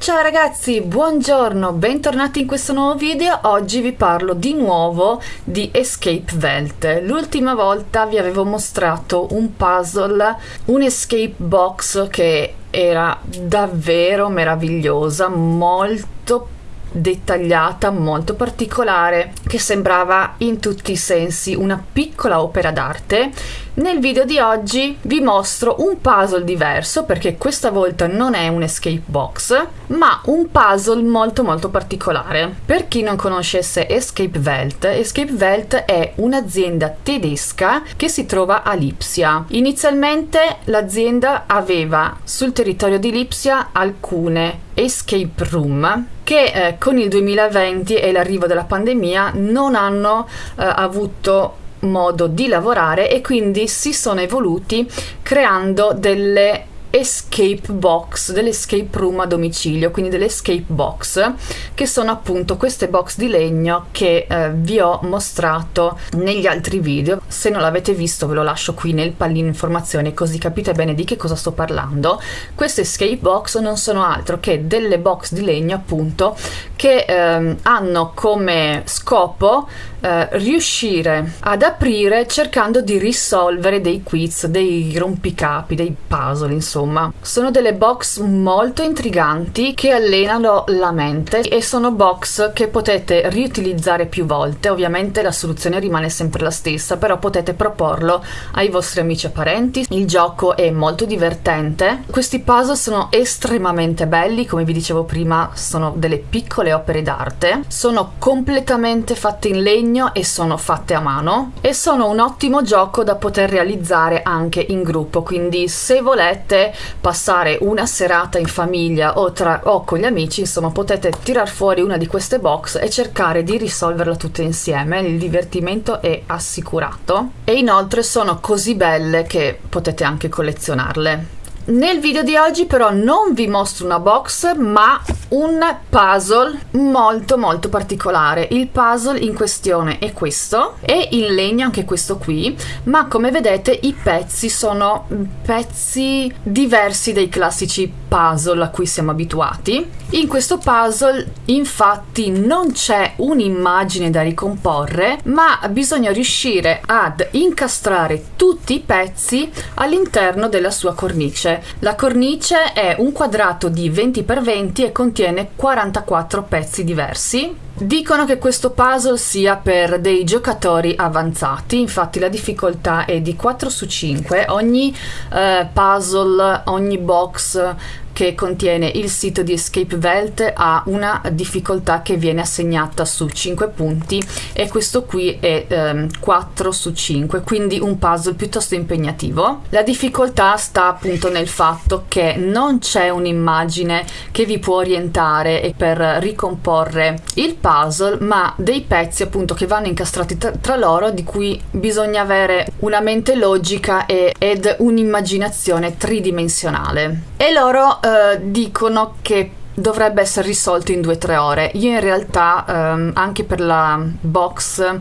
Ciao ragazzi, buongiorno, bentornati in questo nuovo video. Oggi vi parlo di nuovo di Escape Welt. L'ultima volta vi avevo mostrato un puzzle, un escape box che era davvero meravigliosa, molto dettagliata, molto particolare, che sembrava in tutti i sensi una piccola opera d'arte. Nel video di oggi vi mostro un puzzle diverso perché questa volta non è un escape box, ma un puzzle molto molto particolare. Per chi non conoscesse Escape Welt, Escape Welt è un'azienda tedesca che si trova a Lipsia. Inizialmente l'azienda aveva sul territorio di Lipsia alcune escape room che eh, con il 2020 e l'arrivo della pandemia non hanno eh, avuto modo di lavorare e quindi si sono evoluti creando delle escape box, delle escape room a domicilio, quindi delle escape box, che sono appunto queste box di legno che eh, vi ho mostrato negli altri video. Se non l'avete visto ve lo lascio qui nel pallino informazioni così capite bene di che cosa sto parlando. Queste escape box non sono altro che delle box di legno appunto che eh, hanno come scopo eh, riuscire ad aprire cercando di risolvere dei quiz, dei rompicapi, dei puzzle insomma insomma. Sono delle box molto intriganti che allenano la mente e sono box che potete riutilizzare più volte. Ovviamente la soluzione rimane sempre la stessa, però potete proporlo ai vostri amici e parenti. Il gioco è molto divertente. Questi puzzle sono estremamente belli, come vi dicevo prima, sono delle piccole opere d'arte. Sono completamente fatte in legno e sono fatte a mano e sono un ottimo gioco da poter realizzare anche in gruppo, quindi se volete passare una serata in famiglia o, tra, o con gli amici, insomma potete tirar fuori una di queste box e cercare di risolverla tutte insieme, il divertimento è assicurato e inoltre sono così belle che potete anche collezionarle. Nel video di oggi però non vi mostro una box ma un puzzle molto molto particolare. Il puzzle in questione è questo, è in legno anche questo qui, ma come vedete i pezzi sono pezzi diversi dai classici puzzle a cui siamo abituati. In questo puzzle infatti non c'è un'immagine da ricomporre, ma bisogna riuscire ad incastrare tutti i pezzi all'interno della sua cornice. La cornice è un quadrato di 20 x 20 e contiene 44 pezzi diversi. Dicono che questo puzzle sia per dei giocatori avanzati, infatti la difficoltà è di 4 su 5, ogni eh, puzzle, ogni box che contiene il sito di Escape Welt ha una difficoltà che viene assegnata su 5 punti e questo qui è ehm, 4 su 5 quindi un puzzle piuttosto impegnativo. La difficoltà sta appunto nel fatto che non c'è un'immagine che vi può orientare per ricomporre il puzzle ma dei pezzi appunto che vanno incastrati tra, loro di cui bisogna avere una mente logica e, ed un'immaginazione tridimensionale. E loro eh, eh, dicono che dovrebbe essere risolto in 2-3 ore. Io in realtà ehm, anche per la box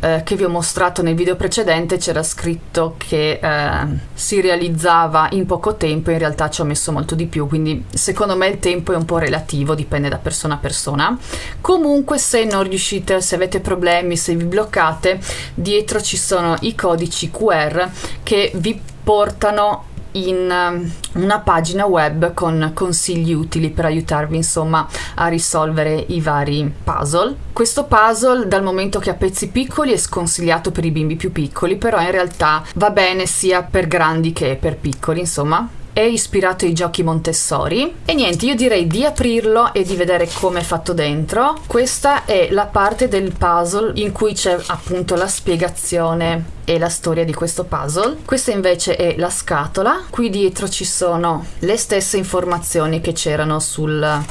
eh, che vi ho mostrato nel video precedente c'era scritto che eh, si realizzava in poco tempo, in realtà ci ho messo molto di più, quindi secondo me il tempo è un po' relativo, dipende da persona a persona. Comunque se non riuscite, se avete problemi, se vi bloccate, dietro ci sono i codici QR che vi portano in um, una pagina web con consigli utili per aiutarvi insomma a risolvere i vari puzzle. Questo puzzle dal momento che ha pezzi piccoli è sconsigliato per i bimbi più piccoli, però in realtà va bene sia per grandi che per piccoli, insomma è ispirato ai giochi Montessori. E niente io direi di aprirlo e di vedere come è fatto dentro. Questa è la parte del puzzle in cui c'è appunto la spiegazione e la storia di questo puzzle. Questa invece è la scatola. Qui dietro ci sono le stesse informazioni che c'erano sul,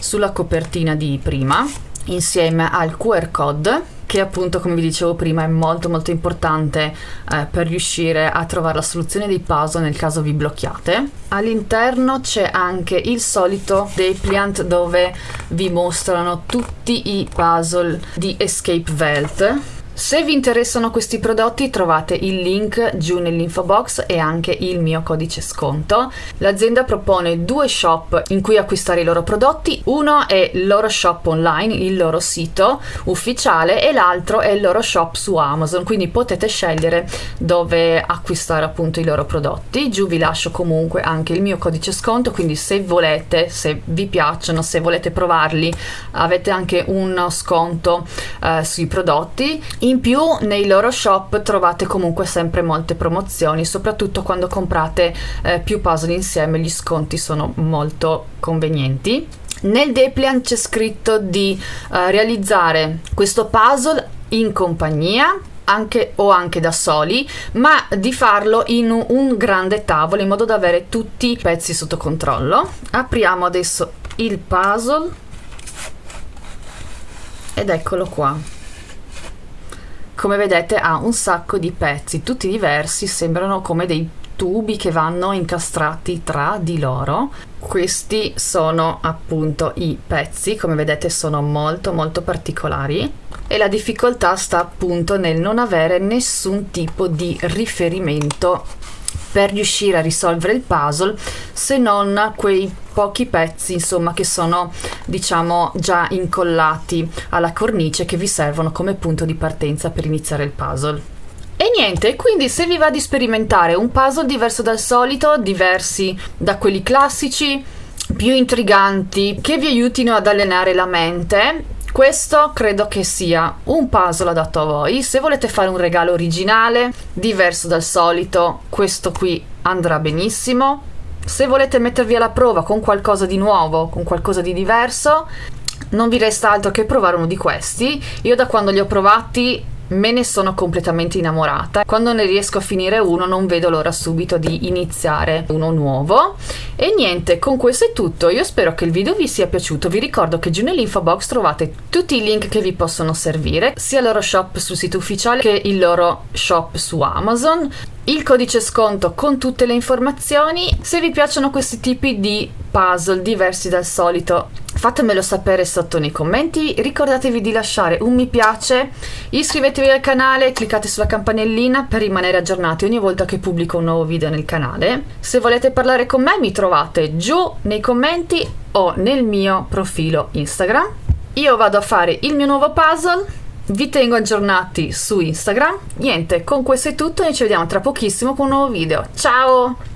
sulla copertina di prima insieme al QR code che appunto come vi dicevo prima è molto molto importante eh, per riuscire a trovare la soluzione dei puzzle nel caso vi blocchiate. All'interno c'è anche il solito depliant dove vi mostrano tutti i puzzle di Escape Welt Se vi interessano questi prodotti trovate il link giù nell'info box e anche il mio codice sconto. L'azienda propone due shop in cui acquistare i loro prodotti, uno è il loro shop online, il loro sito ufficiale e l'altro è il loro shop su Amazon, quindi potete scegliere dove acquistare appunto i loro prodotti. Giù vi lascio comunque anche il mio codice sconto, quindi se volete, se vi piacciono, se volete provarli, avete anche uno sconto eh, sui prodotti in più nei loro shop trovate comunque sempre molte promozioni, soprattutto quando comprate eh, più puzzle insieme, gli sconti sono molto convenienti. Nel Depliant c'è scritto di uh, realizzare questo puzzle in compagnia anche, o anche da soli, ma di farlo in un grande tavolo in modo da avere tutti i pezzi sotto controllo. Apriamo adesso il puzzle ed eccolo qua. Come vedete ha un sacco di pezzi tutti diversi sembrano come dei tubi che vanno incastrati tra di loro. Questi sono appunto i pezzi come vedete sono molto molto particolari. E la difficoltà sta appunto nel non avere nessun tipo di riferimento per riuscire a risolvere il puzzle se non quei pochi pezzi insomma che sono diciamo già incollati alla cornice che vi servono come punto di partenza per iniziare il puzzle. E niente, quindi se vi va di sperimentare un puzzle diverso dal solito, diversi da quelli classici, più intriganti, che vi aiutino ad allenare la mente, questo credo che sia un puzzle adatto a voi. Se volete fare un regalo originale, diverso dal solito, questo qui andrà benissimo. Se volete mettervi alla prova con qualcosa di nuovo, con qualcosa di diverso, non vi resta altro che provare uno di questi. Io da quando li ho provati me ne sono completamente innamorata. Quando ne riesco a finire uno non vedo l'ora subito di iniziare uno nuovo. E niente, con questo è tutto. Io spero che il video vi sia piaciuto. Vi ricordo che giù nell'info box trovate tutti i link che vi possono servire, sia il loro shop sul sito ufficiale che il loro shop su Amazon il codice sconto con tutte le informazioni. Se vi piacciono questi tipi di puzzle diversi dal solito, fatemelo sapere sotto nei commenti. Ricordatevi di lasciare un mi piace, iscrivetevi al canale, cliccate sulla campanellina per rimanere aggiornati ogni volta che pubblico un nuovo video nel canale. Se volete parlare con me mi trovate giù nei commenti o nel mio profilo Instagram. Io vado a fare il mio nuovo puzzle vi tengo aggiornati su Instagram. Niente, con questo è tutto e ci vediamo tra pochissimo con un nuovo video. Ciao!